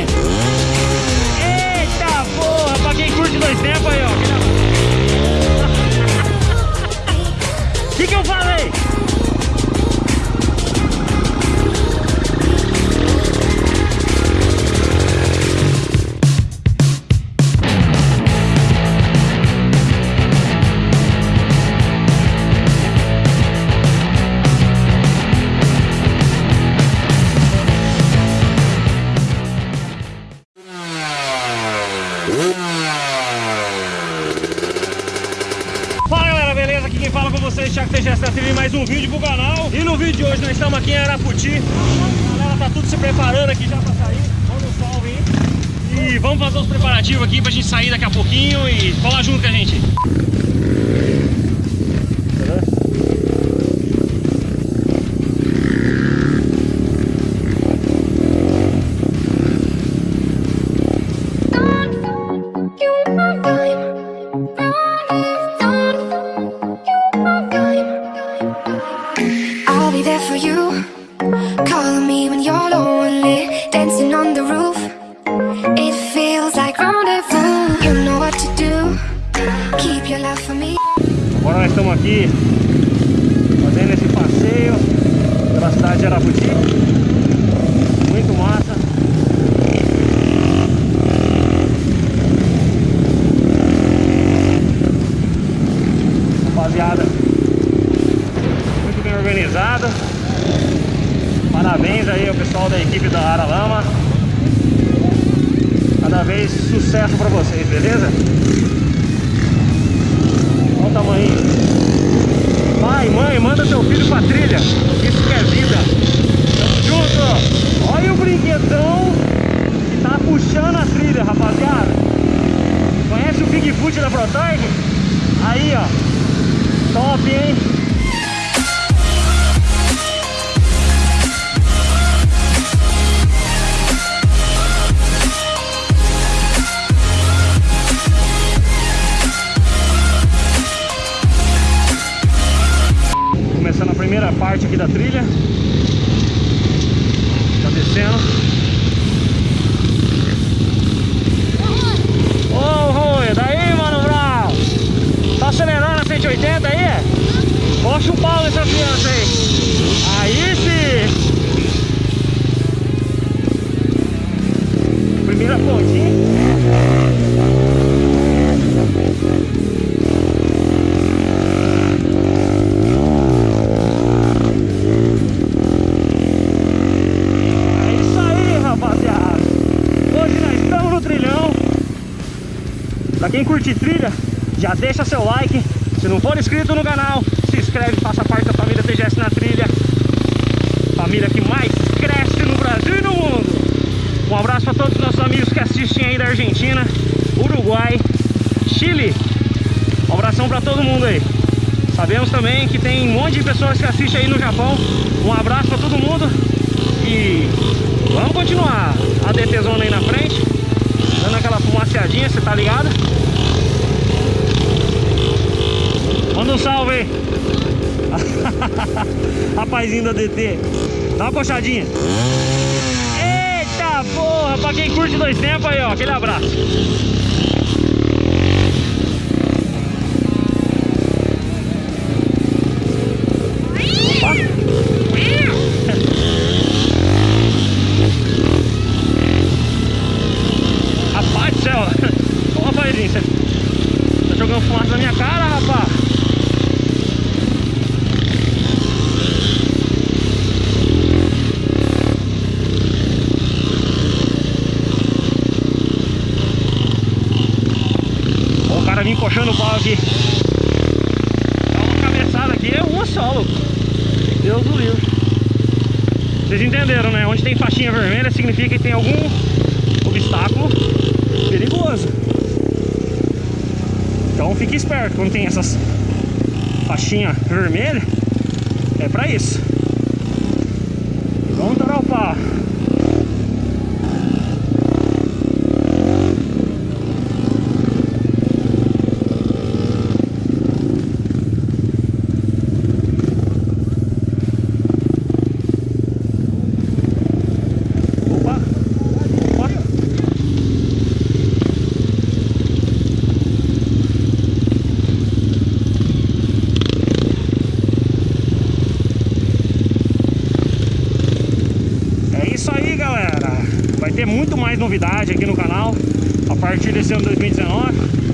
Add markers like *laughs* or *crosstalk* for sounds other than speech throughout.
Eita porra, pra quem curte dois tempos aí, ó. TGS da TV, mais um vídeo pro canal. E no vídeo de hoje nós estamos aqui em Araputi. A galera tá tudo se preparando aqui já pra sair. Vamos um salve aí. E vamos fazer os preparativos aqui pra gente sair daqui a pouquinho e colar junto com a gente. Nós estamos aqui fazendo esse passeio pela cidade de Araputi. Muito massa. Rapaziada, muito bem organizada. Parabéns aí ao pessoal da equipe da Aralama. Cada vez sucesso pra vocês, beleza? Tamanho. Pai, mãe, manda seu filho pra trilha. Isso que é vida. Tamo junto. Olha o brinquedão que tá puxando a trilha, rapaziada. Conhece o Bigfoot da Protag? Aí, ó. Top, hein? Parte aqui da trilha. Tá descendo. Ô, Rui, daí, mano, Brau? Tá acelerando a 180 aí? Poxa o pau nessa criança aí. Aí sim. Quem curte trilha, já deixa seu like. Se não for inscrito no canal, se inscreve, faça parte da família TGS na trilha. Família que mais cresce no Brasil e no mundo. Um abraço para todos os nossos amigos que assistem aí da Argentina, Uruguai, Chile. Um abração para todo mundo aí. Sabemos também que tem um monte de pessoas que assistem aí no Japão. Um abraço para todo mundo. E vamos continuar a DT Zona aí na frente. Dando aquela fumaceadinha, você tá ligado? Manda um salve aí. *laughs* Rapazinho da DT. Dá uma coxadinha. Eita porra, pra quem curte dois tempos aí, ó. Aquele abraço. O cara vem encoxando o pau aqui. Dá uma cabeçada aqui, é uma só, louco. Deus do livre. Vocês entenderam, né? Onde tem faixinha vermelha significa que tem algum obstáculo perigoso. Então fique esperto quando tem essas faixinhas vermelhas. É pra isso. Vamos torar o pau. ter muito mais novidade aqui no canal a partir desse ano 2019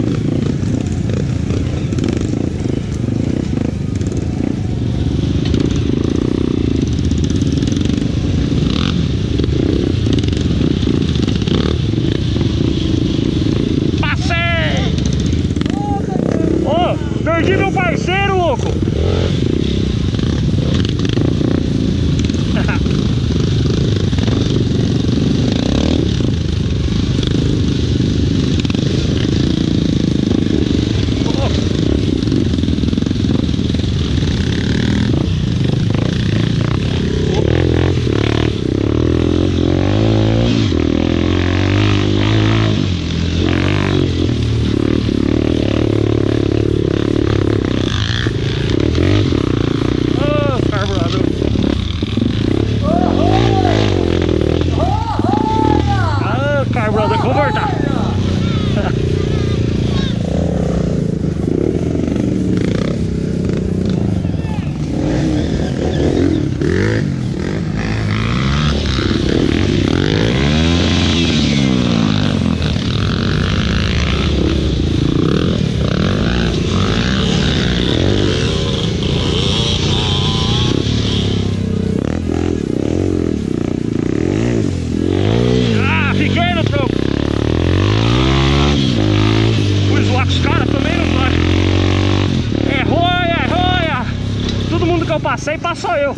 Passei, passou eu.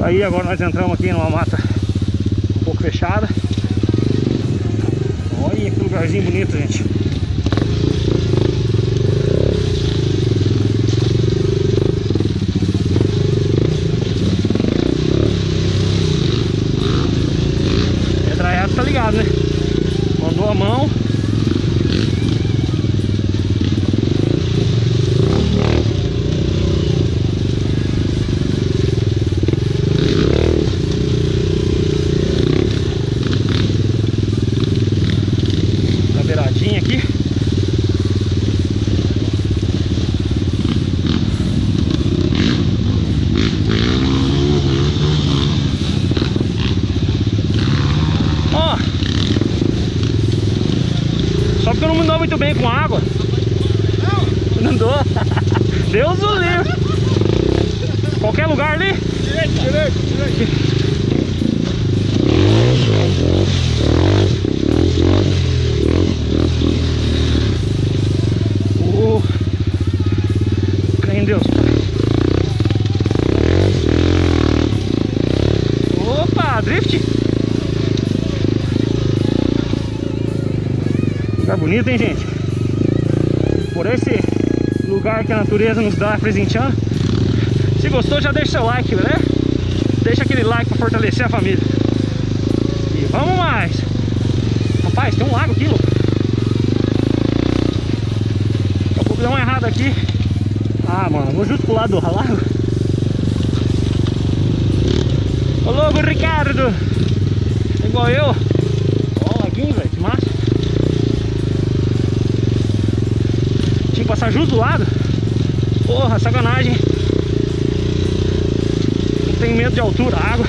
Aí, agora nós entramos aqui numa mata um pouco fechada. Olha que lugarzinho bonito, gente. Pedraiado tá ligado, né? Mandou a mão. na beiradinha aqui. Ó. Só porque eu não me muito bem com água. Não? Não dou. *laughs* Deus o livre. Qualquer lugar ali? Direito, direito, direito. Oh, em. Opa, drift. Bonito, hein, gente? Por esse lugar que a natureza nos dá presenteando. Se gostou, já deixa seu like, né? Deixa aquele like pra fortalecer a família. E vamos mais. Rapaz, tem um lago aqui, louco. Daqui a pouco deu uma errada aqui. Ah, mano, vou justo pro lado do lago. Ô Ricardo! Igual eu. Ó, o laguinho, velho, que massa. Tinha que passar justo do lado. Porra, sacanagem. Não tem medo de altura, água.